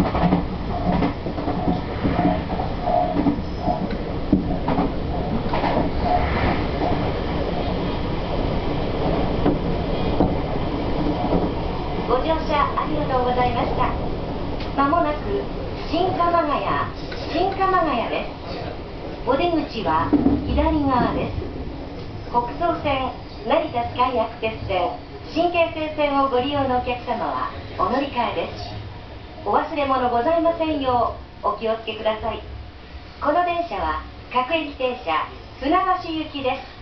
ご乗車ありがとうございました。まもなく新鎌ヶ谷、新鎌ヶ谷です。お出口は左側です。北総線、成田スカイアクセス線、神経線線をご利用のお客様はお乗り換えです。お忘れ物ございませんようお気をつけください。この電車は各駅停車船橋行きです。